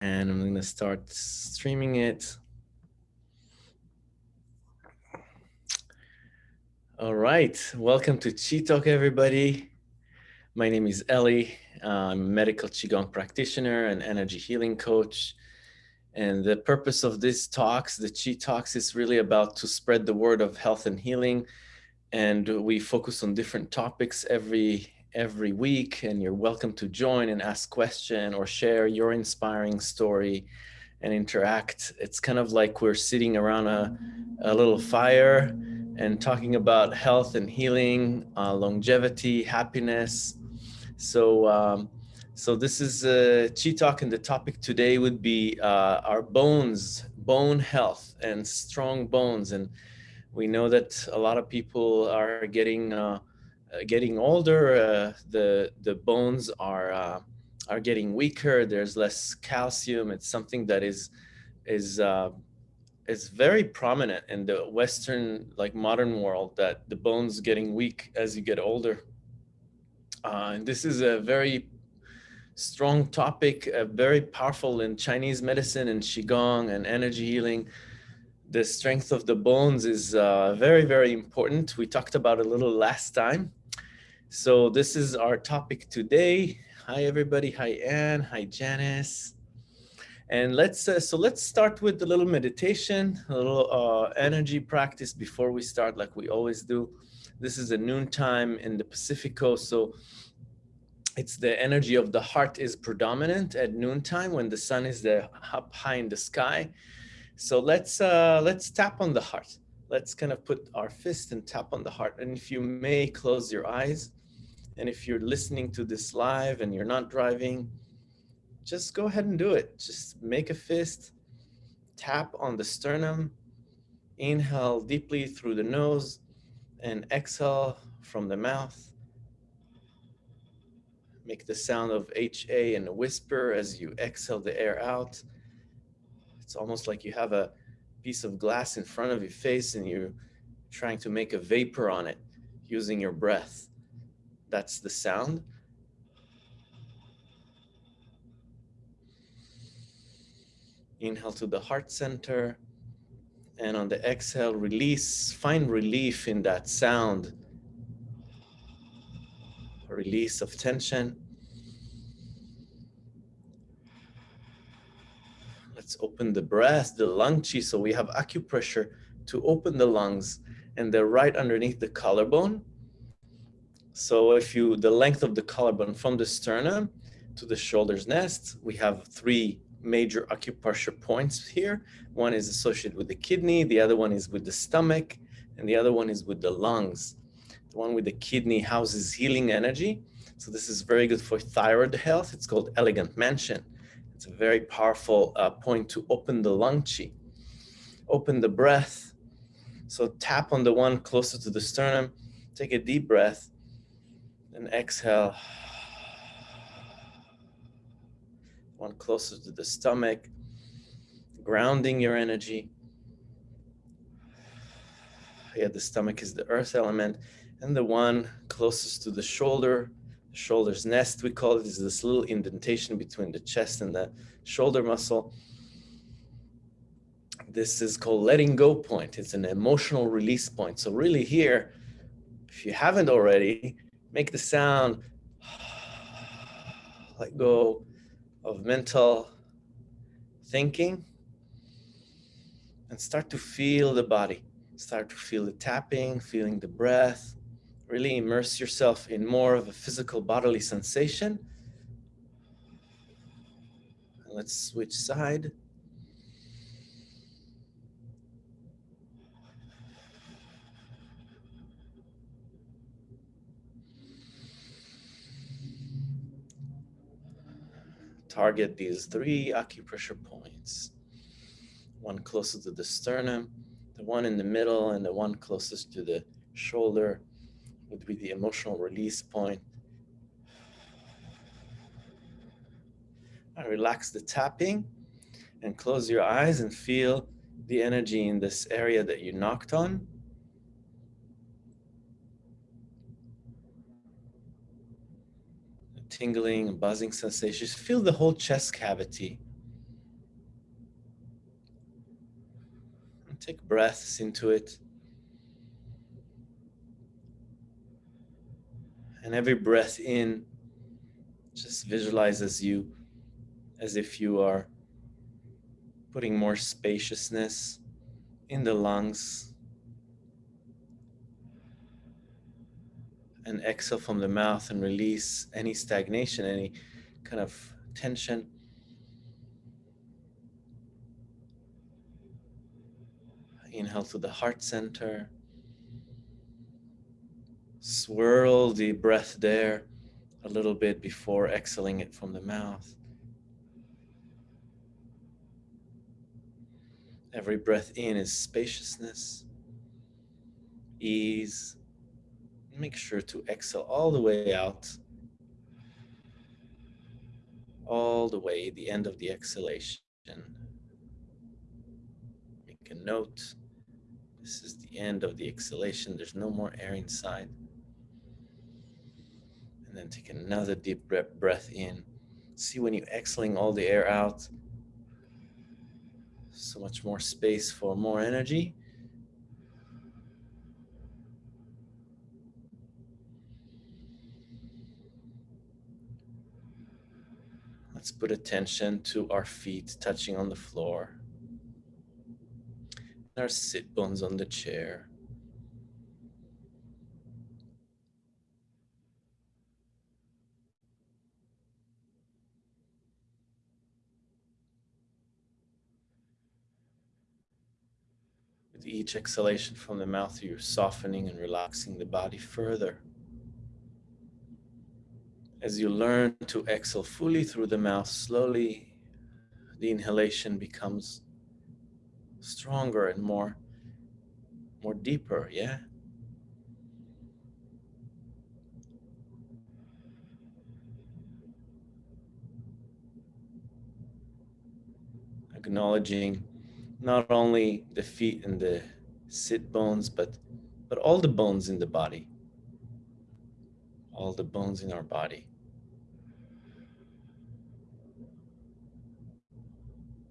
And I'm going to start streaming it. All right, welcome to Chi Talk, everybody. My name is Ellie. I'm a medical Qigong practitioner and energy healing coach. And the purpose of these talks, the Chi Talks, is really about to spread the word of health and healing. And we focus on different topics every every week and you're welcome to join and ask question or share your inspiring story and interact. It's kind of like we're sitting around a, a little fire and talking about health and healing, uh, longevity, happiness. So, um, so this is uh, Chi Talk and the topic today would be uh, our bones, bone health and strong bones. And we know that a lot of people are getting uh, getting older, uh, the the bones are uh, are getting weaker. There's less calcium. It's something that is is uh, is very prominent in the Western like modern world that the bones getting weak as you get older. Uh, and this is a very strong topic, uh, very powerful in Chinese medicine and Qigong and energy healing the strength of the bones is uh, very, very important. We talked about a little last time. So this is our topic today. Hi, everybody. Hi, Anne. Hi, Janice. And let's, uh, so let's start with a little meditation, a little uh, energy practice before we start like we always do. This is a noon time in the Pacific coast. So it's the energy of the heart is predominant at noontime when the sun is the, up high in the sky. So let's uh, let's tap on the heart. Let's kind of put our fist and tap on the heart. And if you may close your eyes, and if you're listening to this live and you're not driving, just go ahead and do it. Just make a fist, tap on the sternum, inhale deeply through the nose, and exhale from the mouth. Make the sound of HA and a whisper as you exhale the air out. It's almost like you have a piece of glass in front of your face and you're trying to make a vapor on it using your breath. That's the sound. Inhale to the heart center. And on the exhale, release, find relief in that sound. Release of tension. Let's open the breath, the lung chi. So we have acupressure to open the lungs and they're right underneath the collarbone. So if you, the length of the collarbone from the sternum to the shoulder's nest, we have three major acupressure points here. One is associated with the kidney, the other one is with the stomach, and the other one is with the lungs. The one with the kidney houses healing energy. So this is very good for thyroid health. It's called elegant mansion. It's a very powerful uh, point to open the lung chi. Open the breath. So tap on the one closer to the sternum. Take a deep breath and exhale. One closer to the stomach, grounding your energy. Yeah, the stomach is the earth element. And the one closest to the shoulder, the shoulder's nest, we call it, is this little indentation between the chest and the shoulder muscle. This is called letting go point. It's an emotional release point. So really here, if you haven't already, make the sound, let go of mental thinking and start to feel the body. Start to feel the tapping, feeling the breath, really immerse yourself in more of a physical bodily sensation. Let's switch side. Target these three acupressure points. One closest to the sternum, the one in the middle, and the one closest to the shoulder would be the emotional release point. And relax the tapping and close your eyes and feel the energy in this area that you knocked on. tingling and buzzing sensations. Feel the whole chest cavity. And take breaths into it. And every breath in, just visualizes you as if you are putting more spaciousness in the lungs And exhale from the mouth and release any stagnation, any kind of tension. Inhale to the heart center. Swirl the breath there a little bit before exhaling it from the mouth. Every breath in is spaciousness, ease. Make sure to exhale all the way out, all the way, the end of the exhalation. Make a note. This is the end of the exhalation. There's no more air inside. And then take another deep breath in. See when you're exhaling all the air out, so much more space for more energy. Let's put attention to our feet touching on the floor. and Our sit bones on the chair. With each exhalation from the mouth, you're softening and relaxing the body further. As you learn to exhale fully through the mouth, slowly the inhalation becomes stronger and more, more deeper, yeah? Acknowledging not only the feet and the sit bones, but, but all the bones in the body. All the bones in our body.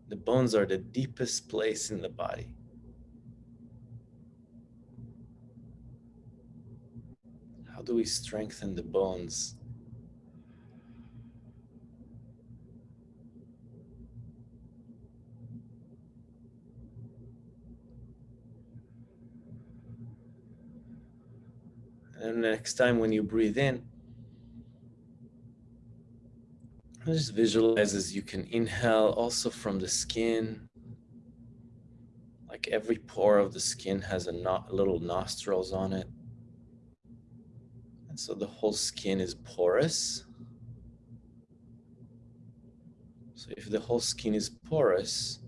The bones are the deepest place in the body. How do we strengthen the bones And next time when you breathe in, just visualize as you can inhale also from the skin. Like every pore of the skin has a no little nostrils on it. And so the whole skin is porous. So if the whole skin is porous,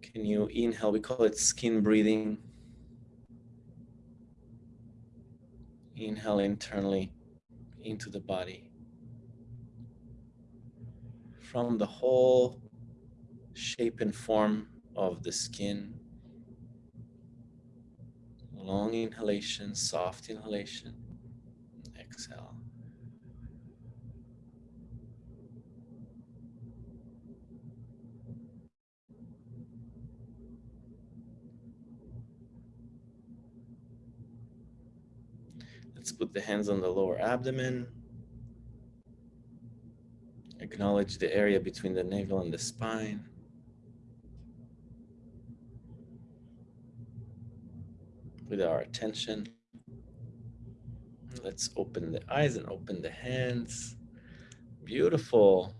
can you inhale? We call it skin breathing. Inhale internally into the body. From the whole shape and form of the skin. Long inhalation, soft inhalation. Exhale. Let's put the hands on the lower abdomen. Acknowledge the area between the navel and the spine. With our attention, let's open the eyes and open the hands. Beautiful,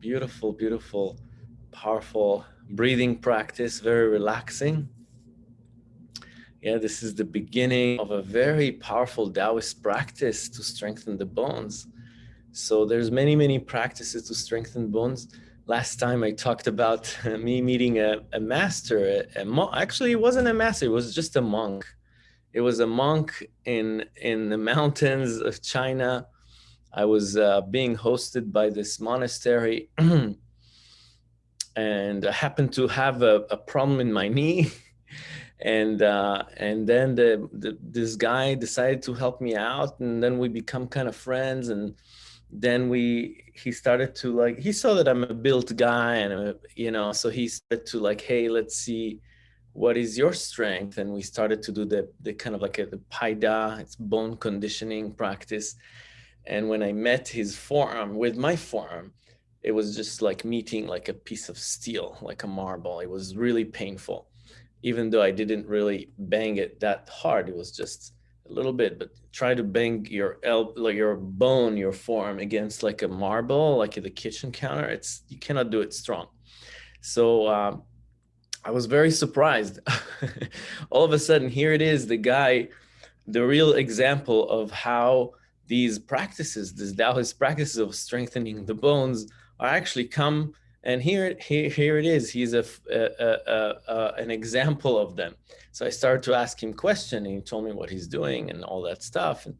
beautiful, beautiful, powerful breathing practice, very relaxing. Yeah, this is the beginning of a very powerful Taoist practice to strengthen the bones. So there's many, many practices to strengthen bones. Last time I talked about me meeting a, a master, a, a actually it wasn't a master, it was just a monk. It was a monk in, in the mountains of China. I was uh, being hosted by this monastery and I happened to have a, a problem in my knee. And uh, and then the, the, this guy decided to help me out and then we become kind of friends and then we he started to like he saw that i'm a built guy and uh, you know so he started to like hey let's see what is your strength? And we started to do the, the kind of like a, the paida it's bone conditioning practice. And when I met his forearm with my forearm, it was just like meeting like a piece of steel, like a marble. It was really painful. Even though I didn't really bang it that hard, it was just a little bit, but try to bang your el like your bone, your forearm against like a marble, like the kitchen counter. It's, you cannot do it strong. So um, I was very surprised. All of a sudden, here it is, the guy, the real example of how these practices, these Taoist practices of strengthening the bones are actually come and here, here, here it is. He's a, a, a, a, an example of them. So I started to ask him questions and he told me what he's doing and all that stuff. And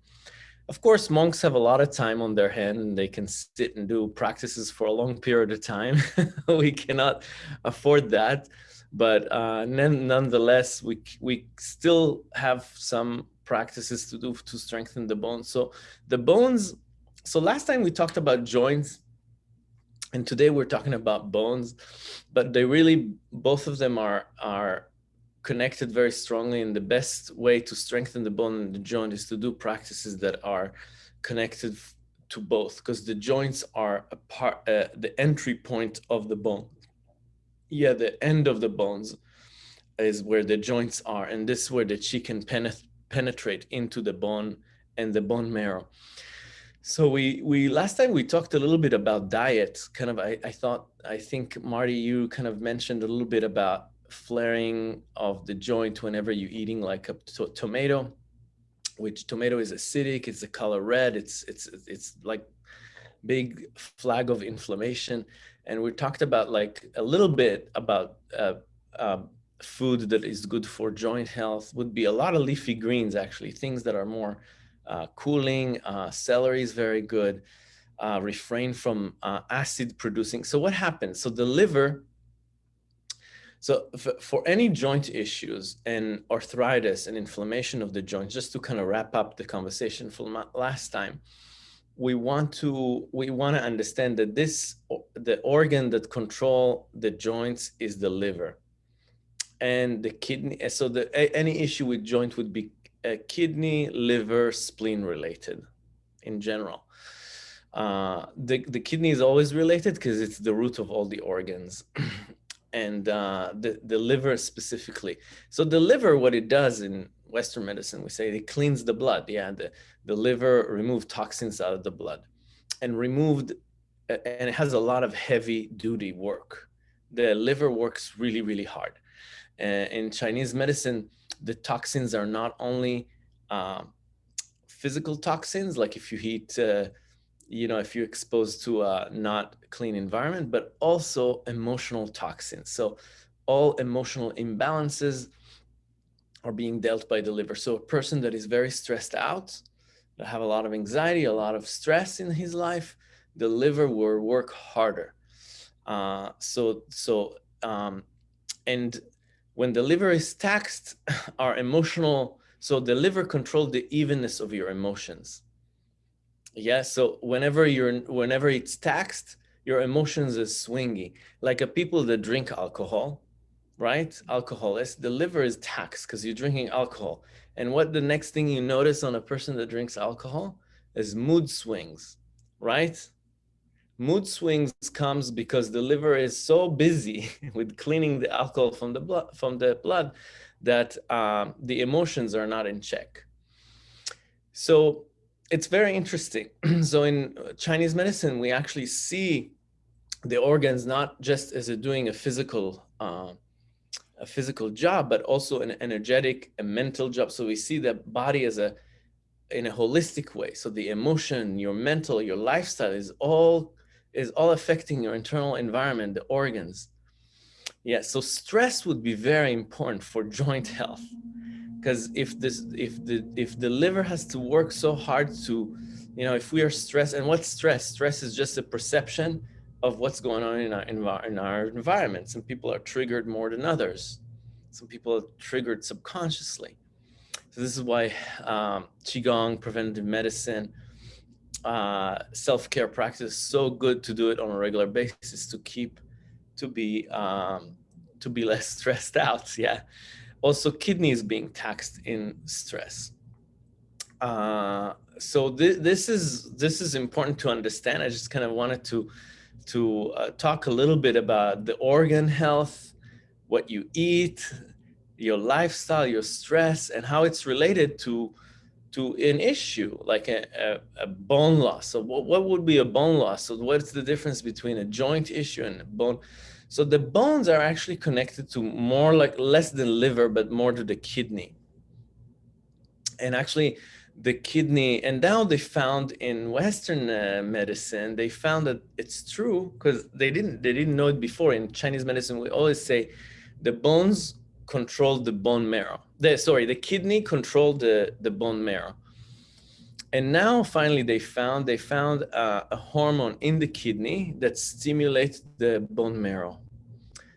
of course, monks have a lot of time on their hand and they can sit and do practices for a long period of time. we cannot afford that. But uh, nonetheless, we, we still have some practices to do to strengthen the bones. So the bones, so last time we talked about joints and today we're talking about bones, but they really, both of them are, are connected very strongly and the best way to strengthen the bone and the joint is to do practices that are connected to both because the joints are a part, uh, the entry point of the bone. Yeah, the end of the bones is where the joints are and this is where the chi can penetrate into the bone and the bone marrow. So we we last time we talked a little bit about diet. Kind of, I, I thought I think Marty, you kind of mentioned a little bit about flaring of the joint whenever you're eating like a to tomato, which tomato is acidic. It's the color red. It's it's it's like big flag of inflammation. And we talked about like a little bit about uh, uh, food that is good for joint health would be a lot of leafy greens, actually, things that are more uh, cooling, uh, celery is very good, uh, refrain from uh, acid producing. So what happens? So the liver, so for any joint issues and arthritis and inflammation of the joints, just to kind of wrap up the conversation from last time, we want to we want to understand that this the organ that control the joints is the liver and the kidney so the any issue with joint would be uh, kidney, liver, spleen related in general. Uh, the, the kidney is always related because it's the root of all the organs and uh, the, the liver specifically. So the liver, what it does in Western medicine, we say it cleans the blood. Yeah, the, the liver removes toxins out of the blood and removed, and it has a lot of heavy duty work. The liver works really, really hard. Uh, in Chinese medicine, the toxins are not only uh, physical toxins, like if you heat, uh, you know, if you're exposed to a not clean environment, but also emotional toxins. So all emotional imbalances are being dealt by the liver. So a person that is very stressed out, that have a lot of anxiety, a lot of stress in his life, the liver will work harder. Uh, so, so, um, and when the liver is taxed, our emotional, so the liver controls the evenness of your emotions. Yeah, so whenever you're, whenever it's taxed, your emotions is swingy. Like a people that drink alcohol, right? Alcoholists, the liver is taxed because you're drinking alcohol. And what the next thing you notice on a person that drinks alcohol is mood swings, right? Mood swings comes because the liver is so busy with cleaning the alcohol from the blood from the blood that um, the emotions are not in check. So it's very interesting. So in chinese medicine we actually see the organs not just as doing a physical uh, a physical job but also an energetic a mental job. So we see the body as a in a holistic way. So the emotion your mental your lifestyle is all is all affecting your internal environment, the organs. Yeah, so stress would be very important for joint health. Because if this if the if the liver has to work so hard to, you know, if we are stressed, and what's stress? Stress is just a perception of what's going on in our in our environment. Some people are triggered more than others. Some people are triggered subconsciously. So this is why um, Qigong, preventive medicine, uh, self-care practice so good to do it on a regular basis to keep to be um, to be less stressed out. Yeah. Also, kidneys being taxed in stress. Uh, so th this is this is important to understand. I just kind of wanted to to uh, talk a little bit about the organ health, what you eat, your lifestyle, your stress, and how it's related to to an issue like a, a, a bone loss. So what, what would be a bone loss? So what's the difference between a joint issue and a bone? So the bones are actually connected to more like less than liver, but more to the kidney. And actually the kidney, and now they found in Western uh, medicine, they found that it's true because they didn't, they didn't know it before. In Chinese medicine, we always say the bones control the bone marrow. The, sorry, the kidney controlled the, the bone marrow. And now finally they found, they found a hormone in the kidney that stimulates the bone marrow.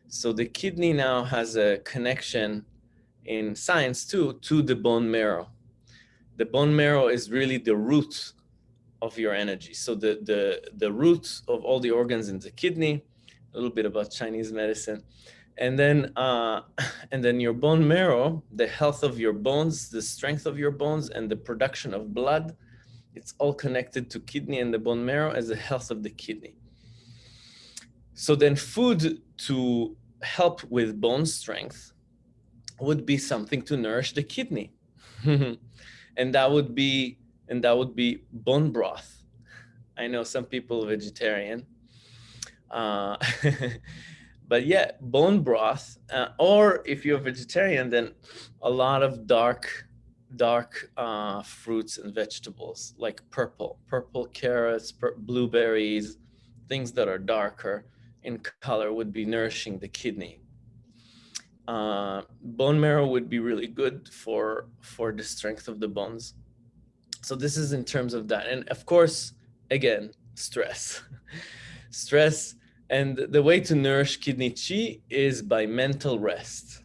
So the kidney now has a connection in science too, to the bone marrow. The bone marrow is really the root of your energy. So the, the, the root of all the organs in the kidney, a little bit about Chinese medicine, and then uh, and then your bone marrow, the health of your bones, the strength of your bones, and the production of blood, it's all connected to kidney and the bone marrow as the health of the kidney. So then food to help with bone strength would be something to nourish the kidney. and that would be and that would be bone broth. I know some people vegetarian. Uh, but yeah, bone broth, uh, or if you're vegetarian, then a lot of dark, dark uh, fruits and vegetables like purple, purple carrots, pur blueberries, things that are darker in color would be nourishing the kidney. Uh, bone marrow would be really good for, for the strength of the bones. So this is in terms of that. And of course, again, stress. stress and the way to nourish kidney chi is by mental rest.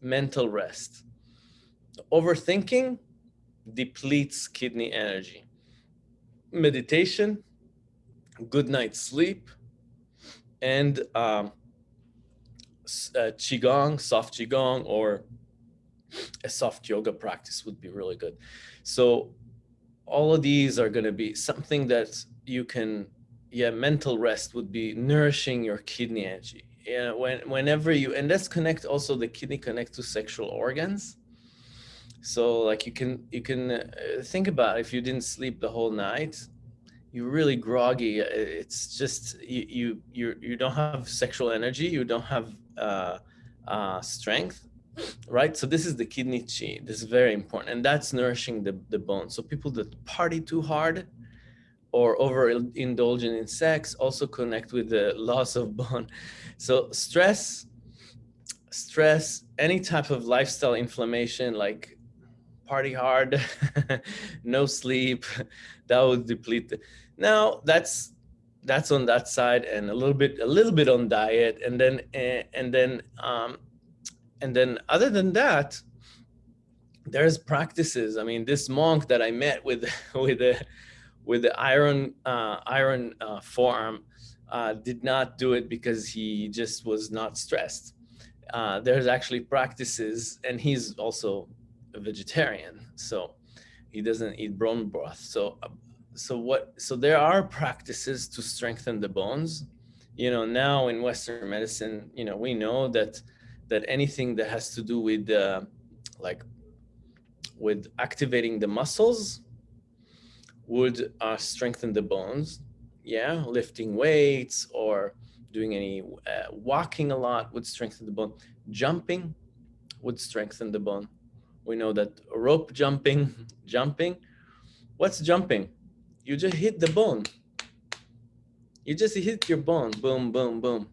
Mental rest. Overthinking depletes kidney energy. Meditation, good night's sleep, and um, uh, qigong, soft qigong, or a soft yoga practice would be really good. So all of these are going to be something that you can yeah, mental rest would be nourishing your kidney energy. Yeah, when whenever you and let's connect also the kidney connect to sexual organs. So like you can you can uh, think about if you didn't sleep the whole night, you're really groggy. Uh, it's just you you you you don't have sexual energy. You don't have uh, uh, strength, right? So this is the kidney chi. This is very important, and that's nourishing the the bone. So people that party too hard, or overindulgent in sex also connect with the loss of bone. So stress, stress, any type of lifestyle inflammation like party hard, no sleep, that would deplete. The, now that's that's on that side and a little bit a little bit on diet and then and then um and then other than that there's practices i mean this monk that i met with with a with the iron uh, iron uh, forearm uh, did not do it because he just was not stressed. Uh, there's actually practices, and he's also a vegetarian, so he doesn't eat bone broth. So, so what? So there are practices to strengthen the bones. You know, now in Western medicine, you know, we know that that anything that has to do with uh, like with activating the muscles would uh, strengthen the bones. Yeah, lifting weights or doing any uh, walking a lot would strengthen the bone. Jumping would strengthen the bone. We know that rope jumping, jumping. What's jumping? You just hit the bone. You just hit your bone. Boom, boom, boom.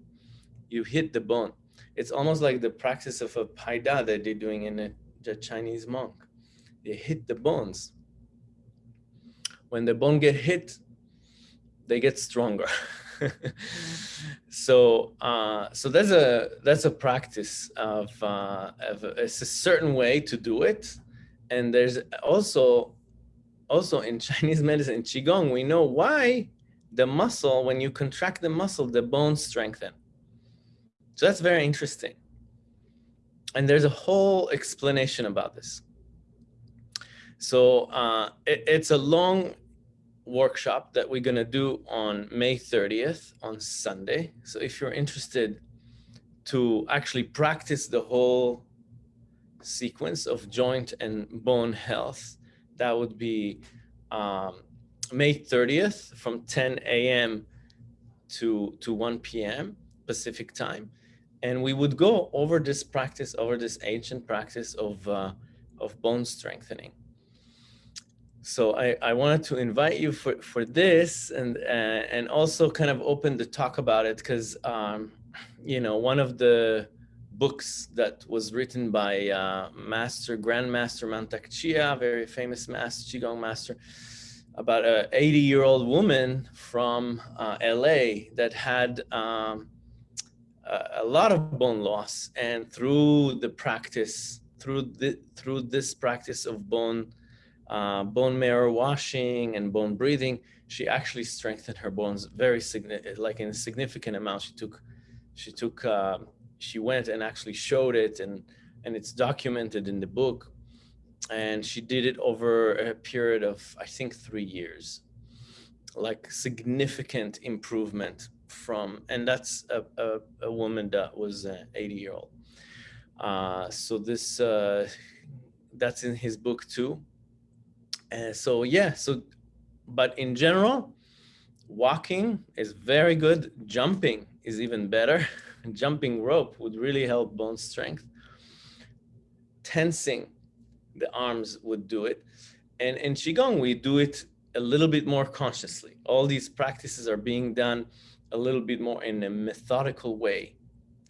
You hit the bone. It's almost like the practice of a paida that they're doing in a, a Chinese monk. They hit the bones when the bone get hit, they get stronger. so uh, so that's a that's a practice of, uh, of it's a certain way to do it, and there's also also in Chinese medicine in qigong we know why the muscle when you contract the muscle the bones strengthen. So that's very interesting. And there's a whole explanation about this. So uh, it, it's a long workshop that we're going to do on May 30th on Sunday. So if you're interested to actually practice the whole sequence of joint and bone health, that would be um, May 30th from 10 a.m. to, to 1 p.m. Pacific time. And we would go over this practice, over this ancient practice of, uh, of bone strengthening so I, I wanted to invite you for, for this and, uh, and also kind of open the talk about it because, um, you know, one of the books that was written by uh, Master, Grandmaster Mantak Chia, very famous master, Qigong master, about a 80 year old woman from uh, LA that had um, a, a lot of bone loss and through the practice, through, the, through this practice of bone uh, bone marrow washing and bone breathing, she actually strengthened her bones very significant, like in a significant amount. She took, she took, uh, she went and actually showed it and, and it's documented in the book. And she did it over a period of, I think, three years, like significant improvement from, and that's a, a, a woman that was uh, 80 year old. Uh, so this, uh, that's in his book too. And so yeah, so, but in general, walking is very good. Jumping is even better. Jumping rope would really help bone strength. Tensing the arms would do it. And in Qigong, we do it a little bit more consciously. All these practices are being done a little bit more in a methodical way.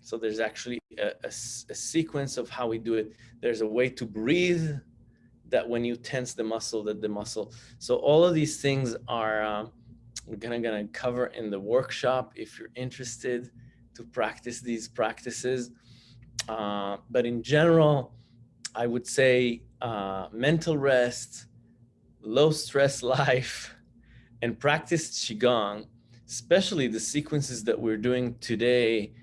So there's actually a, a, a sequence of how we do it. There's a way to breathe that when you tense the muscle, that the muscle. So all of these things are we're gonna gonna cover in the workshop if you're interested to practice these practices. Uh, but in general, I would say uh, mental rest, low stress life, and practice qigong, especially the sequences that we're doing today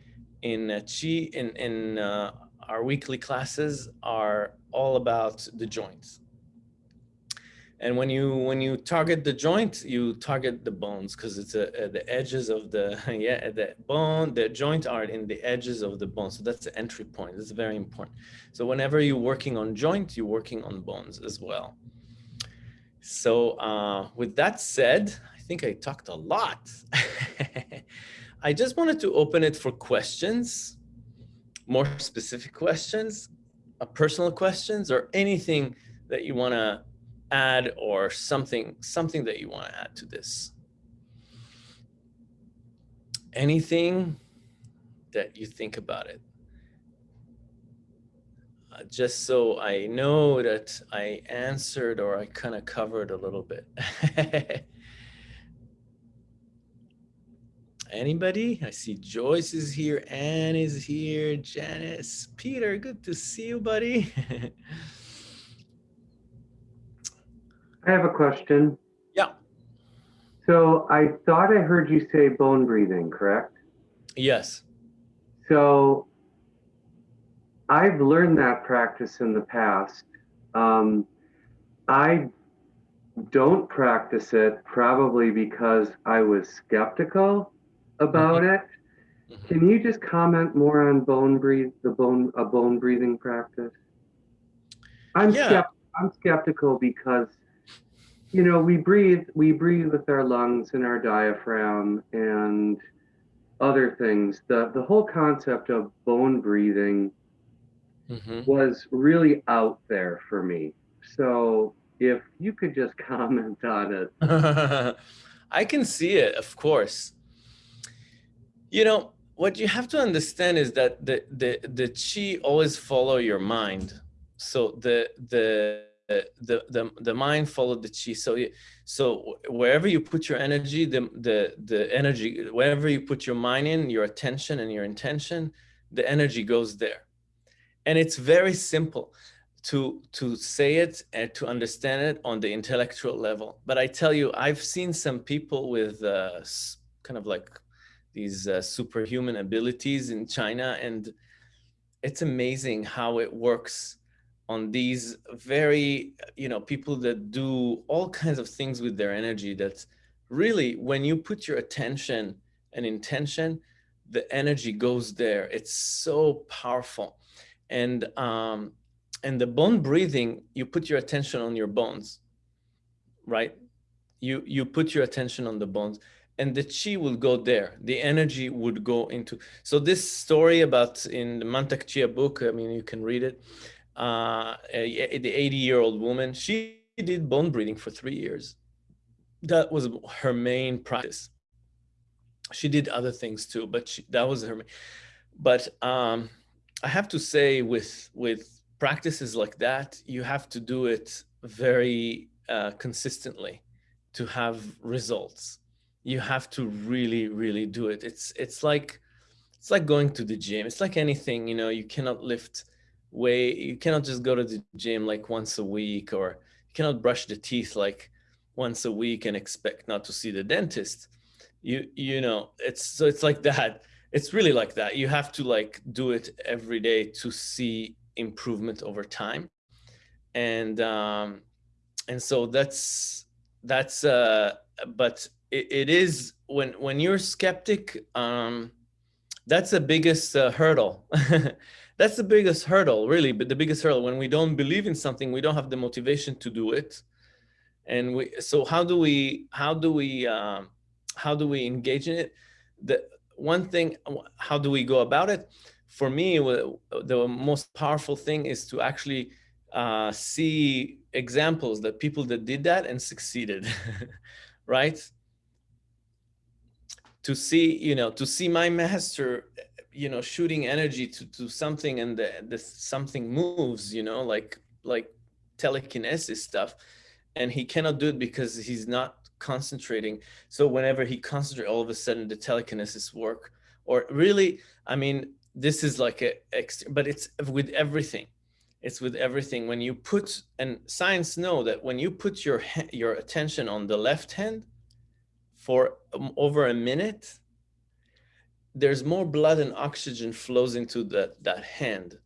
in uh, qi in in uh, our weekly classes are all about the joints. And when you when you target the joint, you target the bones because it's a, a, the edges of the yeah the bone the joint are in the edges of the bone. So that's the entry point. That's very important. So whenever you're working on joint, you're working on bones as well. So uh, with that said, I think I talked a lot. I just wanted to open it for questions more specific questions, uh, personal questions, or anything that you want to add or something, something that you want to add to this. Anything that you think about it. Uh, just so I know that I answered or I kind of covered a little bit. Anybody? I see Joyce is here, Anne is here, Janice, Peter, good to see you, buddy. I have a question. Yeah. So I thought I heard you say bone breathing, correct? Yes. So I've learned that practice in the past. Um, I don't practice it probably because I was skeptical about mm -hmm. it. Mm -hmm. Can you just comment more on bone breathe, the bone, a bone breathing practice? I'm, yeah. Skept I'm skeptical because, you know, we breathe, we breathe with our lungs and our diaphragm and other things. The, the whole concept of bone breathing mm -hmm. was really out there for me. So if you could just comment on it. I can see it, of course. You know, what you have to understand is that the, the, the chi always follow your mind. So the, the, the, the, the mind followed the chi. So, so wherever you put your energy, the, the, the energy, wherever you put your mind in, your attention and your intention, the energy goes there. And it's very simple to to say it and to understand it on the intellectual level. But I tell you, I've seen some people with uh, kind of like these uh, superhuman abilities in China. And it's amazing how it works on these very, you know, people that do all kinds of things with their energy That's really, when you put your attention and intention, the energy goes there. It's so powerful. And, um, and the bone breathing, you put your attention on your bones, right? You, you put your attention on the bones and the chi will go there. The energy would go into. So this story about in the Mantak Chia book, I mean, you can read it. Uh, the 80 year old woman, she did bone breathing for three years. That was her main practice. She did other things too, but she, that was her. Main. But um, I have to say with, with practices like that, you have to do it very uh, consistently to have results you have to really, really do it. It's, it's like, it's like going to the gym. It's like anything, you know, you cannot lift weight. You cannot just go to the gym like once a week or you cannot brush the teeth like once a week and expect not to see the dentist. You, you know, it's, so it's like that. It's really like that. You have to like do it every day to see improvement over time. And, um, and so that's, that's, uh, but it, it is when when you're skeptic um that's the biggest uh, hurdle. That's the biggest hurdle really but the biggest hurdle. When we don't believe in something we don't have the motivation to do it. And we so how do we how do we um how do we engage in it? The one thing how do we go about it? For me the most powerful thing is to actually uh, see examples that people that did that and succeeded right to see, you know, to see my master, you know, shooting energy to, to something and the, the something moves, you know, like, like telekinesis stuff. And he cannot do it because he's not concentrating. So whenever he concentrates, all of a sudden the telekinesis work or really, I mean, this is like a, but it's with everything. It's with everything. When you put, and science know that when you put your, your attention on the left hand, for um, over a minute, there's more blood and oxygen flows into that, that hand.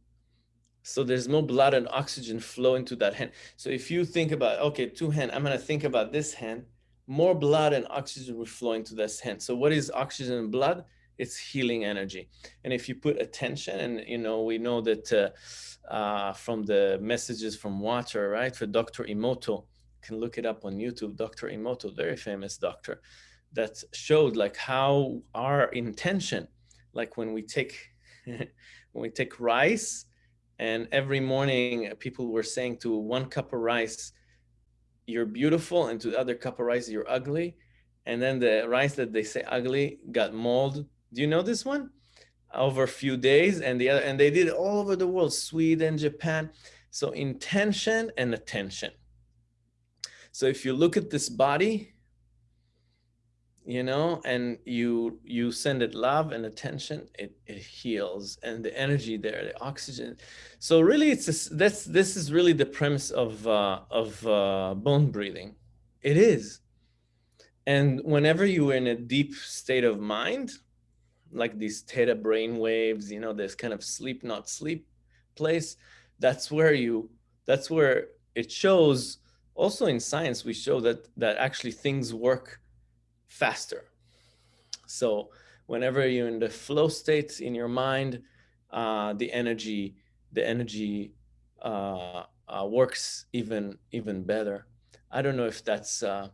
So there's more blood and oxygen flow into that hand. So if you think about, okay, two hand, I'm gonna think about this hand, more blood and oxygen will flow into this hand. So what is oxygen and blood? It's healing energy. And if you put attention and, you know, we know that uh, uh, from the messages from water, right? For Dr. Emoto, can look it up on YouTube, Dr. Emoto, very famous doctor that showed like how our intention, like when we take, when we take rice and every morning people were saying to one cup of rice, you're beautiful and to the other cup of rice, you're ugly. And then the rice that they say ugly got mold. Do you know this one? Over a few days and the other, and they did it all over the world, Sweden, Japan. So intention and attention. So if you look at this body, you know, and you you send it love and attention, it, it heals and the energy there, the oxygen. So really it's this, this is really the premise of uh, of uh, bone breathing. It is. And whenever you're in a deep state of mind, like these theta brain waves, you know, this kind of sleep, not sleep place, that's where you, that's where it shows also in science, we show that, that actually things work faster. So whenever you're in the flow state in your mind, uh, the energy, the energy uh, uh, works even even better. I don't know if that's uh,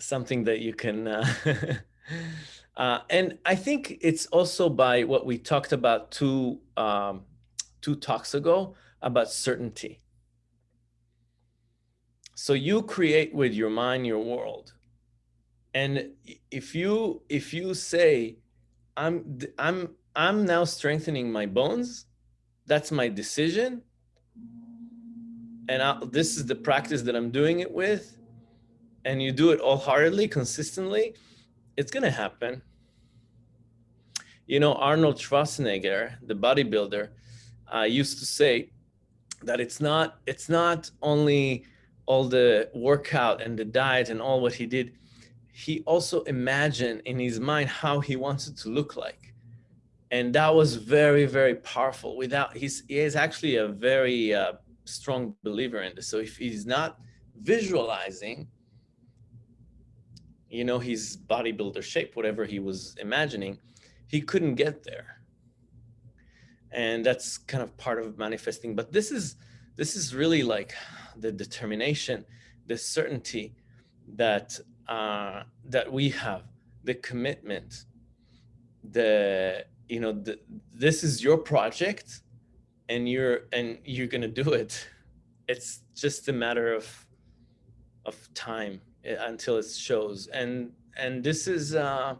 something that you can. Uh, uh, and I think it's also by what we talked about two um, two talks ago about certainty. So you create with your mind your world and if you if you say, I'm I'm I'm now strengthening my bones, that's my decision, and I, this is the practice that I'm doing it with, and you do it all-heartedly, consistently, it's gonna happen. You know, Arnold Schwarzenegger, the bodybuilder, uh, used to say that it's not it's not only all the workout and the diet and all what he did he also imagined in his mind how he wants it to look like. And that was very, very powerful without, he's, he is actually a very uh, strong believer in this. So if he's not visualizing, you know, his bodybuilder shape, whatever he was imagining, he couldn't get there. And that's kind of part of manifesting. But this is, this is really like the determination, the certainty that uh, that we have, the commitment, the you know the, this is your project, and you're and you're gonna do it. It's just a matter of of time eh, until it shows, and and this is. Uh,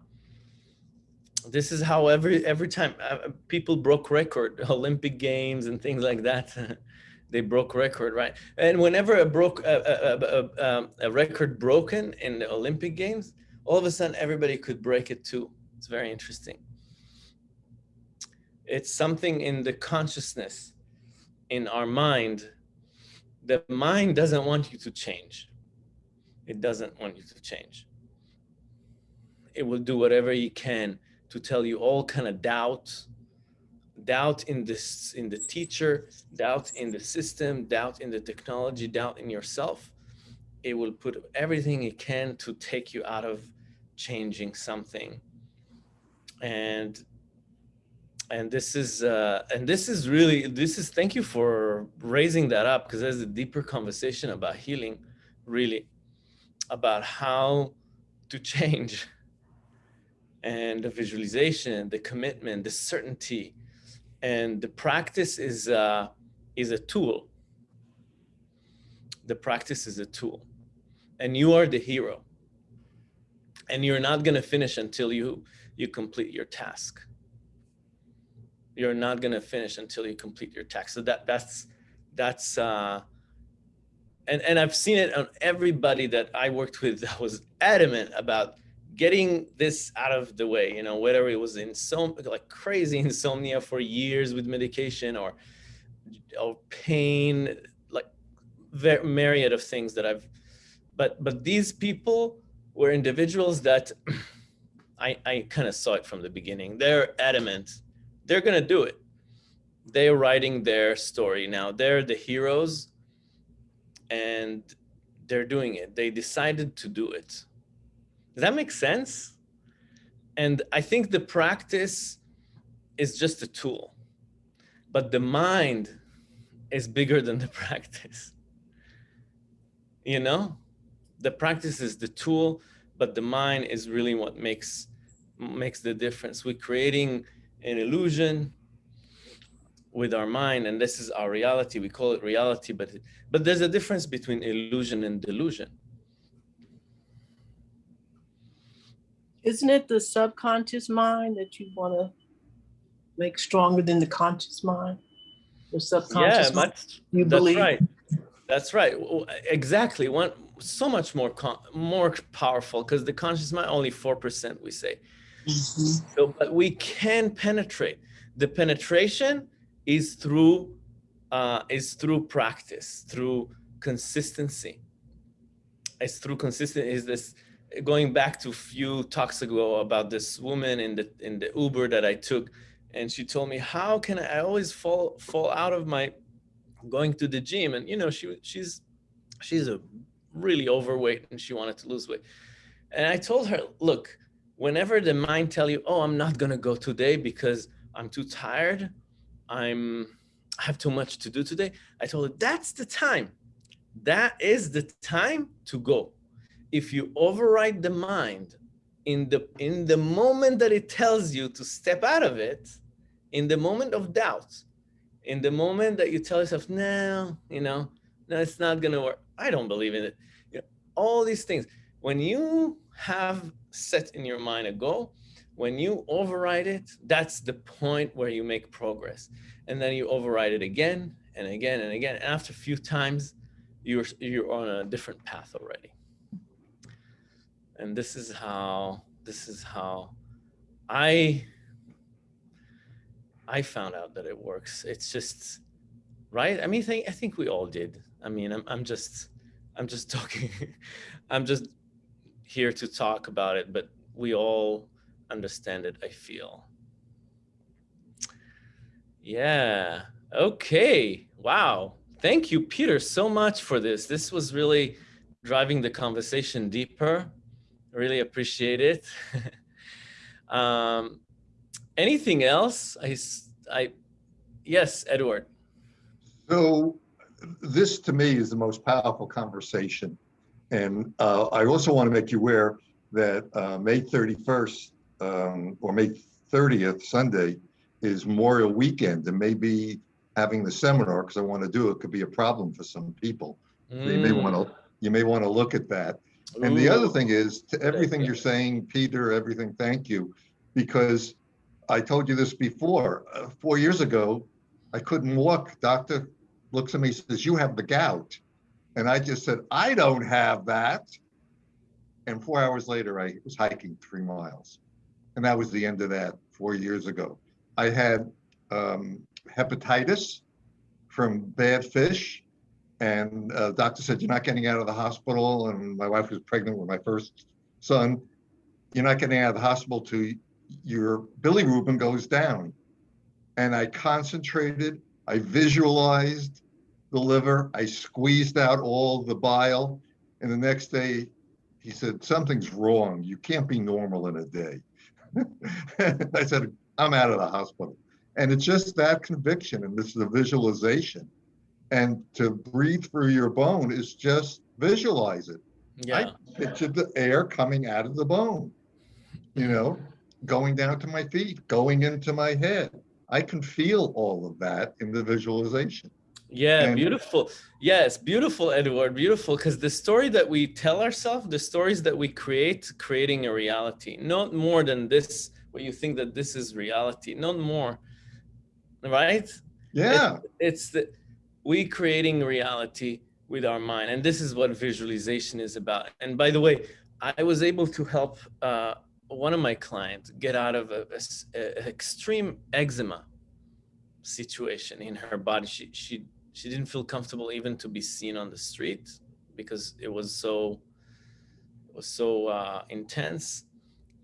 this is how every every time uh, people broke record olympic games and things like that they broke record, right? And whenever a broke a, a, a, um, a, record broken in the Olympic Games, all of a sudden everybody could break it too. It's very interesting. It's something in the consciousness, in our mind. The mind doesn't want you to change. It doesn't want you to change. It will do whatever you can to tell you all kind of doubts, doubt in this in the teacher doubt in the system doubt in the technology doubt in yourself it will put everything it can to take you out of changing something. And and this is uh and this is really this is thank you for raising that up because there's a deeper conversation about healing really about how to change. And the visualization the commitment the certainty and the practice is uh, is a tool. The practice is a tool, and you are the hero. And you're not going to finish until you you complete your task. You're not going to finish until you complete your task. So that that's that's uh, and and I've seen it on everybody that I worked with that was adamant about getting this out of the way, you know, whether it was insomnia, like crazy insomnia for years with medication or, or pain, like very myriad of things that I've, but, but these people were individuals that I, I kind of saw it from the beginning. They're adamant. They're going to do it. They're writing their story now. They're the heroes and they're doing it. They decided to do it does that make sense? And I think the practice is just a tool, but the mind is bigger than the practice. You know, the practice is the tool, but the mind is really what makes makes the difference. We're creating an illusion with our mind, and this is our reality. We call it reality, but but there's a difference between illusion and delusion. Isn't it the subconscious mind that you want to make stronger than the conscious mind? The subconscious yeah, mind, you that's believe. right. That's right. Exactly. One so much more more powerful because the conscious mind only four percent we say. Mm -hmm. So, but we can penetrate. The penetration is through uh, is through practice, through consistency. It's through consistent. Is this going back to a few talks ago about this woman in the in the Uber that I took, and she told me, "How can I, always fall fall out of my going to the gym?" And you know, she she's she's a really overweight and she wanted to lose weight. And I told her, "Look, whenever the mind tell you, "Oh, I'm not gonna go today because I'm too tired, I'm I have too much to do today," I told her, "That's the time. That is the time to go." If you override the mind in the in the moment that it tells you to step out of it, in the moment of doubt, in the moment that you tell yourself, no, you know, no, it's not gonna work. I don't believe in it. You know, all these things. When you have set in your mind a goal, when you override it, that's the point where you make progress. And then you override it again and again and again. After a few times, you're, you're on a different path already and this is how this is how I I found out that it works. It's just right. I mean, I think, I think we all did. I mean, I'm I'm just I'm just talking. I'm just here to talk about it, but we all understand it, I feel. Yeah. Okay. Wow. Thank you, Peter, so much for this. This was really driving the conversation deeper. Really appreciate it. um, anything else? I, I, yes, Edward. So this to me is the most powerful conversation. And uh, I also want to make you aware that uh, May 31st um, or May 30th, Sunday, is Memorial Weekend and maybe having the seminar because I want to do it could be a problem for some people. Mm. So you may want to you may want to look at that. Ooh. And the other thing is to everything you're saying, Peter, everything, thank you, because I told you this before. Uh, four years ago, I couldn't walk. Doctor looks at me says, "You have the gout," and I just said, "I don't have that." And four hours later, I was hiking three miles, and that was the end of that. Four years ago, I had um, hepatitis from bad fish, and uh, the doctor said, "You're not getting out of the hospital." And my wife was pregnant with my first son. You're not getting out of the hospital till your bilirubin goes down. And I concentrated I visualized the liver. I squeezed out all the bile. And the next day, he said, Something's wrong. You can't be normal in a day. I said, I'm out of the hospital. And it's just that conviction, and this is a visualization. And to breathe through your bone is just visualize it. Yeah. I pictured the air coming out of the bone, you know, going down to my feet, going into my head. I can feel all of that in the visualization. Yeah, and beautiful. Yes, beautiful, Edward. Beautiful. Because the story that we tell ourselves, the stories that we create, creating a reality, not more than this, what you think that this is reality, not more. Right? Yeah. It, it's the we creating reality with our mind. And this is what visualization is about. And by the way, I was able to help uh, one of my clients get out of a, a, a, extreme eczema situation in her body. She, she, she didn't feel comfortable even to be seen on the street because it was so, it was so uh, intense.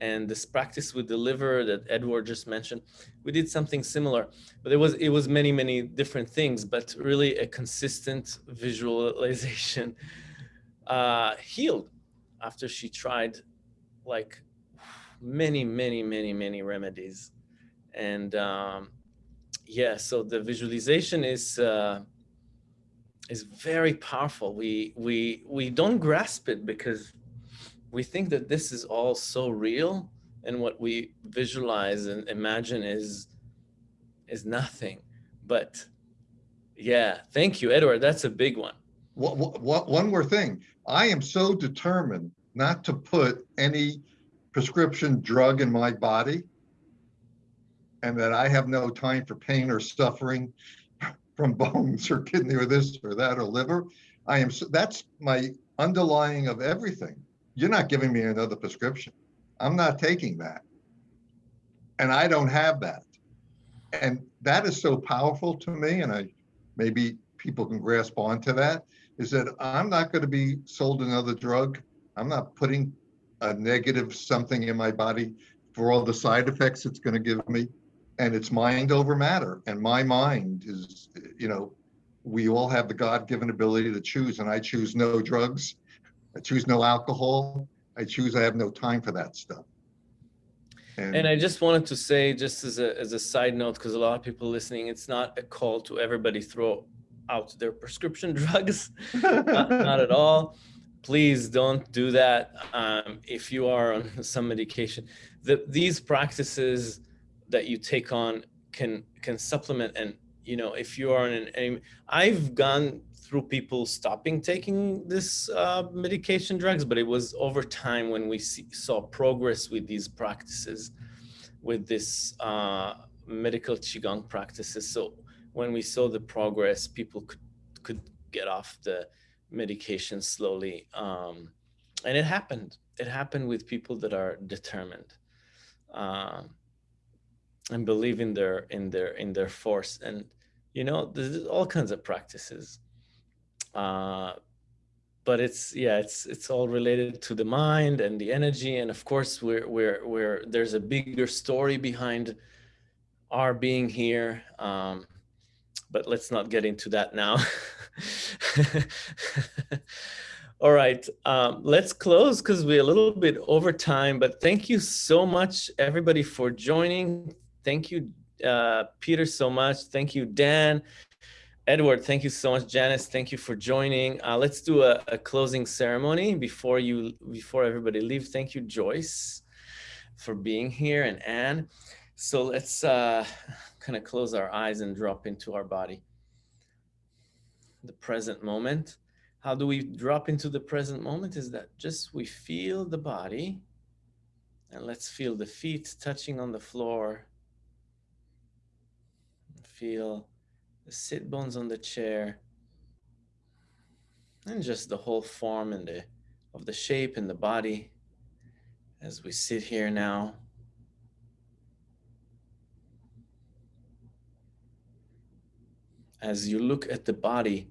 And this practice with the liver that Edward just mentioned, we did something similar, but it was, it was many, many different things, but really a consistent visualization uh, healed after she tried like many, many, many, many remedies. And um, yeah, so the visualization is uh, is very powerful. We we we don't grasp it because we think that this is all so real, and what we visualize and imagine is is nothing. But yeah, thank you, Edward. That's a big one. What, what, one more thing. I am so determined not to put any prescription drug in my body and that I have no time for pain or suffering from bones or kidney or this or that or liver. I am that's my underlying of everything. You're not giving me another prescription. I'm not taking that. And I don't have that. And that is so powerful to me. And I maybe people can grasp onto that is that I'm not going to be sold another drug. I'm not putting a negative something in my body for all the side effects it's going to give me. And it's mind over matter. And my mind is, you know, we all have the God given ability to choose. And I choose no drugs. I choose no alcohol. I choose I have no time for that stuff. And, and I just wanted to say, just as a, as a side note, because a lot of people listening, it's not a call to everybody throw out their prescription drugs, not, not at all please don't do that um, if you are on some medication. The, these practices that you take on can can supplement and you know if you are in an I've gone through people stopping taking this uh, medication drugs, but it was over time when we see, saw progress with these practices, with this uh, medical qigong practices. So when we saw the progress, people could could get off the medication slowly. Um, and it happened. It happened with people that are determined uh, and believe in their in their in their force. And you know, there's all kinds of practices. Uh, but it's yeah it's it's all related to the mind and the energy. And of course we're we're we're there's a bigger story behind our being here. Um but let's not get into that now. All right um let's close because we're a little bit over time but thank you so much everybody for joining. Thank you uh peter so much. Thank you dan Edward, thank you so much. Janice, thank you for joining. Uh, let's do a, a, closing ceremony before you before everybody leaves. Thank you, Joyce, for being here, and Anne. So let's uh, kind of close our eyes and drop into our body. The present moment. How do we drop into the present moment? Is that just we feel the body, and let's feel the feet touching on the floor. Feel the sit bones on the chair, and just the whole form and the of the shape and the body as we sit here now. As you look at the body,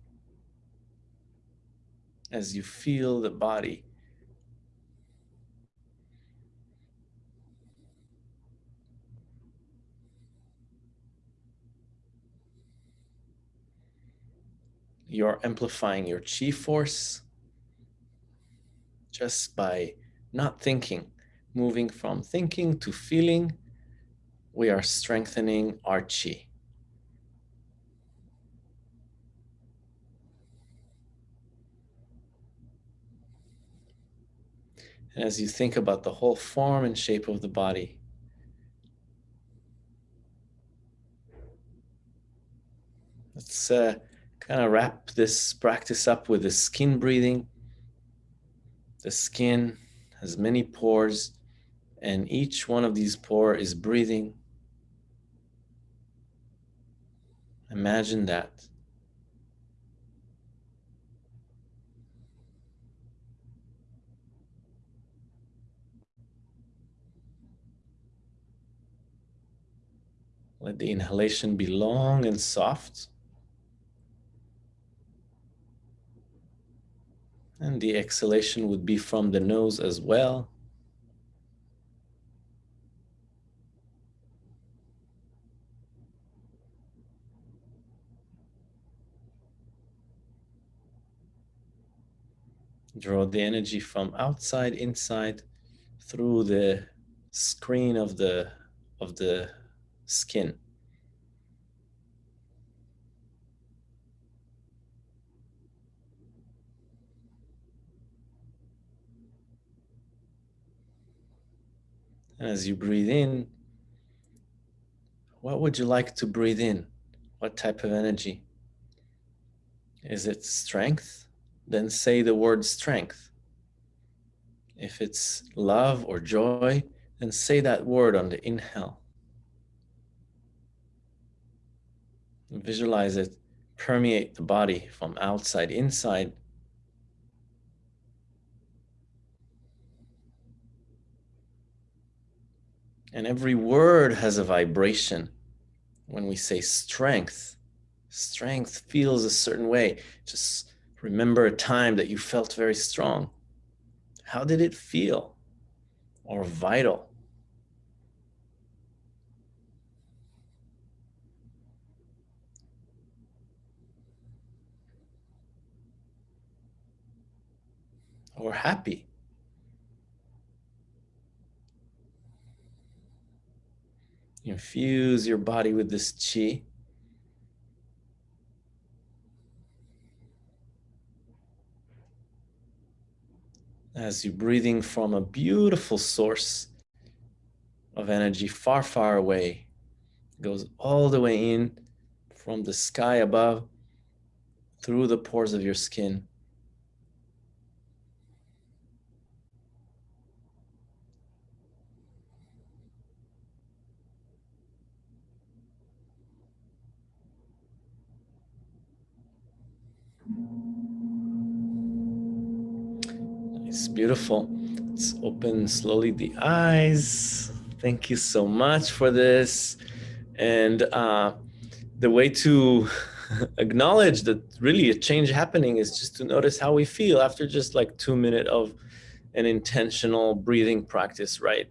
as you feel the body, you're amplifying your chi force just by not thinking, moving from thinking to feeling, we are strengthening our chi. And as you think about the whole form and shape of the body, let's uh, kind of wrap this practice up with the skin breathing. The skin has many pores and each one of these pores is breathing. Imagine that. Let the inhalation be long and soft. And the exhalation would be from the nose as well. Draw the energy from outside inside through the screen of the of the skin. And as you breathe in, what would you like to breathe in? What type of energy? Is it strength? Then say the word strength. If it's love or joy, then say that word on the inhale. Visualize it permeate the body from outside inside And every word has a vibration. When we say strength, strength feels a certain way. Just remember a time that you felt very strong. How did it feel? Or vital? Or happy? Infuse your body with this chi. As you're breathing from a beautiful source of energy far, far away, it goes all the way in from the sky above through the pores of your skin It's beautiful. Let's open slowly the eyes. Thank you so much for this. And uh, the way to acknowledge that really a change happening is just to notice how we feel after just like two minutes of an intentional breathing practice, right?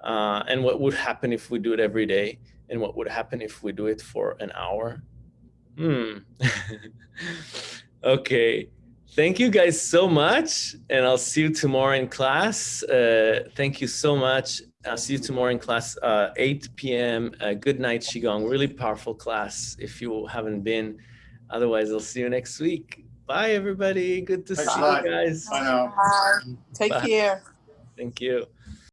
Uh, and what would happen if we do it every day? And what would happen if we do it for an hour? Hmm. okay. Thank you guys so much. And I'll see you tomorrow in class. Uh, thank you so much. I'll see you tomorrow in class, uh, 8 p.m. Uh, good night, Qigong. Really powerful class if you haven't been. Otherwise, I'll see you next week. Bye, everybody. Good to Thanks see you guys. Bye now. Take Bye. care. Thank you.